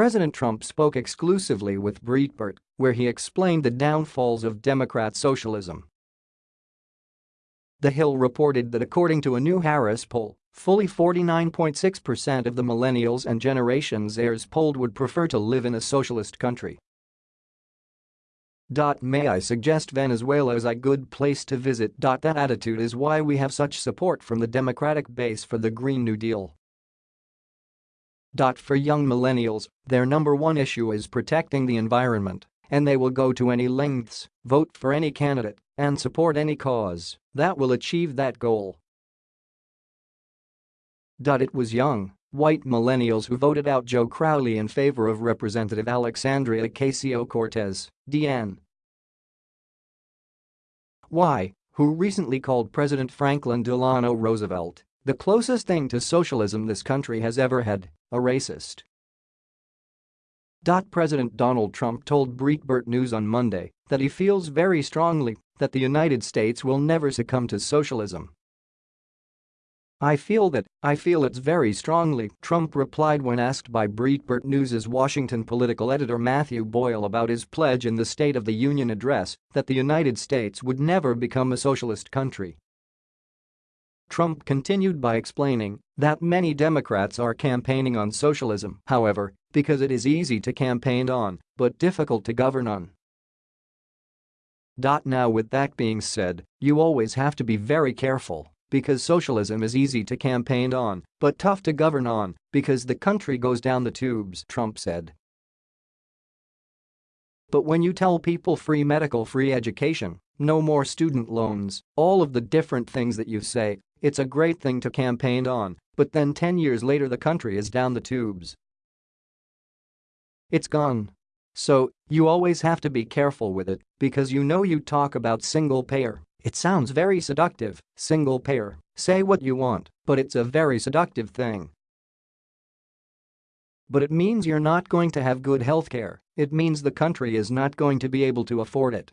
President Trump spoke exclusively with Breitbart, where he explained the downfalls of Democrat socialism. The Hill reported that according to a new Harris poll, fully 49.6% of the millennials and Generation Zers polled would prefer to live in a socialist country. May I suggest Venezuela is a good place to visit. That attitude is why we have such support from the Democratic base for the Green New Deal. For young millennials, their number one issue is protecting the environment, and they will go to any lengths, vote for any candidate, and support any cause that will achieve that goal. It was young, white millennials who voted out Joe Crowley in favor of Representative Alexandria Ocasio-Cortez, DN. Y, who recently called President Franklin Delano Roosevelt the closest thing to socialism this country has ever had, a racist. President Donald Trump told Breitbart News on Monday that he feels very strongly that the United States will never succumb to socialism. I feel that, I feel it's very strongly, Trump replied when asked by Breitbart News' Washington political editor Matthew Boyle about his pledge in the State of the Union address that the United States would never become a socialist country. Trump continued by explaining that many Democrats are campaigning on socialism, however, because it is easy to campaign on but difficult to govern on. Now with that being said, you always have to be very careful because socialism is easy to campaign on but tough to govern on because the country goes down the tubes, Trump said. But when you tell people free medical free education, no more student loans, all of the different things that you say, it's a great thing to campaign on, but then 10 years later the country is down the tubes. It's gone. So, you always have to be careful with it because you know you talk about single payer it sounds very seductive, single payer, say what you want, but it's a very seductive thing. But it means you're not going to have good healthcare, it means the country is not going to be able to afford it.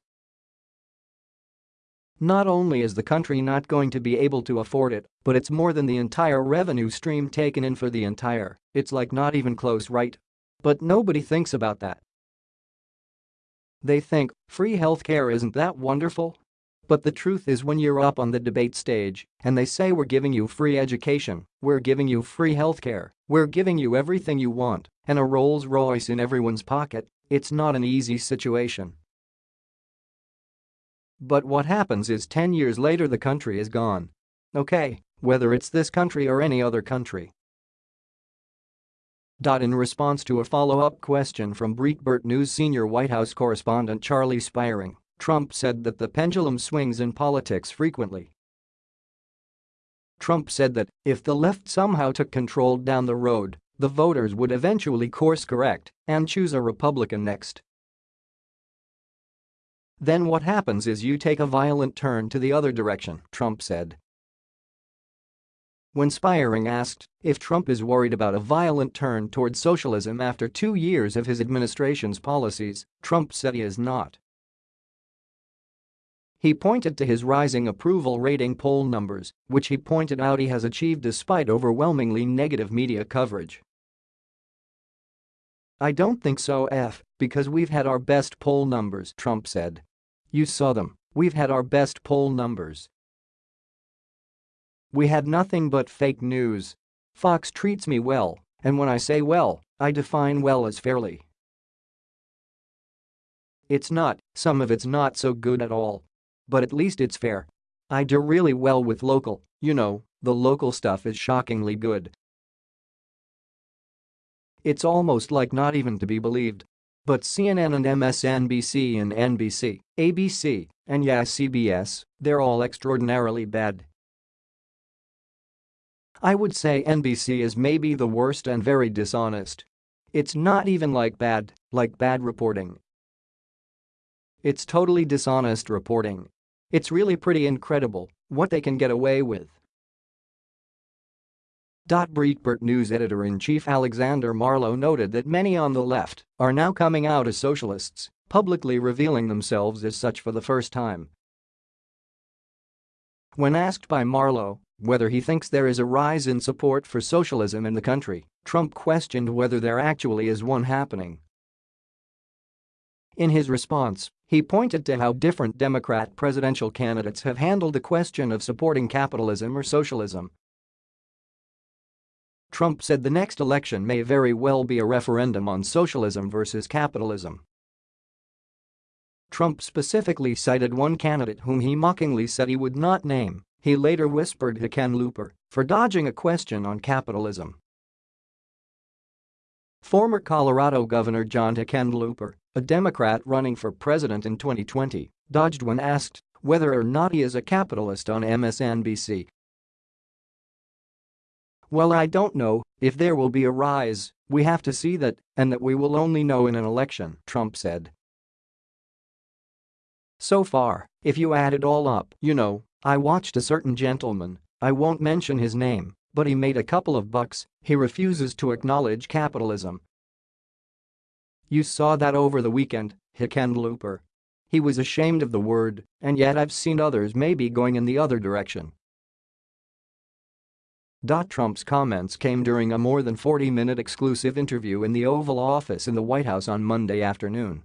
Not only is the country not going to be able to afford it, but it's more than the entire revenue stream taken in for the entire, it's like not even close right. But nobody thinks about that. They think, free healthcare isn't that wonderful? But the truth is when you're up on the debate stage and they say we're giving you free education, we're giving you free healthcare, we're giving you everything you want, and a Rolls Royce in everyone's pocket, it's not an easy situation. But what happens is 10 years later the country is gone. Okay, whether it's this country or any other country. In response to a follow-up question from Breitbart News senior White House correspondent Charlie Spiering, Trump said that the pendulum swings in politics frequently. Trump said that if the left somehow took control down the road, the voters would eventually course correct and choose a Republican next. Then what happens is you take a violent turn to the other direction, Trump said. When Spiering asked if Trump is worried about a violent turn toward socialism after two years of his administration's policies, Trump said he is not. He pointed to his rising approval rating poll numbers, which he pointed out he has achieved despite overwhelmingly negative media coverage. I don't think so F, because we've had our best poll numbers, Trump said. You saw them, we've had our best poll numbers. We had nothing but fake news. Fox treats me well, and when I say well, I define well as fairly. It's not, some of it's not so good at all, but at least it's fair. I do really well with local, you know, the local stuff is shockingly good. It's almost like not even to be believed. But CNN and MSNBC and NBC, ABC, and yeah CBS, they're all extraordinarily bad. I would say NBC is maybe the worst and very dishonest. It's not even like bad, like bad reporting. It's totally dishonest reporting. It's really pretty incredible what they can get away with. Breitbart News editor-in-chief Alexander Marlow noted that many on the left are now coming out as socialists, publicly revealing themselves as such for the first time. When asked by Marlow whether he thinks there is a rise in support for socialism in the country, Trump questioned whether there actually is one happening. In his response, he pointed to how different Democrat presidential candidates have handled the question of supporting capitalism or socialism. Trump said the next election may very well be a referendum on socialism versus capitalism. Trump specifically cited one candidate whom he mockingly said he would not name, he later whispered to Ken Hickenlooper, for dodging a question on capitalism. Former Colorado Governor John Hickenlooper, a Democrat running for president in 2020, dodged when asked whether or not he is a capitalist on MSNBC. Well I don't know if there will be a rise, we have to see that, and that we will only know in an election, Trump said. So far, if you add it all up, you know, I watched a certain gentleman, I won't mention his name, but he made a couple of bucks, he refuses to acknowledge capitalism. You saw that over the weekend, Hickenlooper. He was ashamed of the word, and yet I've seen others maybe going in the other direction. Trump's comments came during a more than 40-minute exclusive interview in the Oval Office in the White House on Monday afternoon.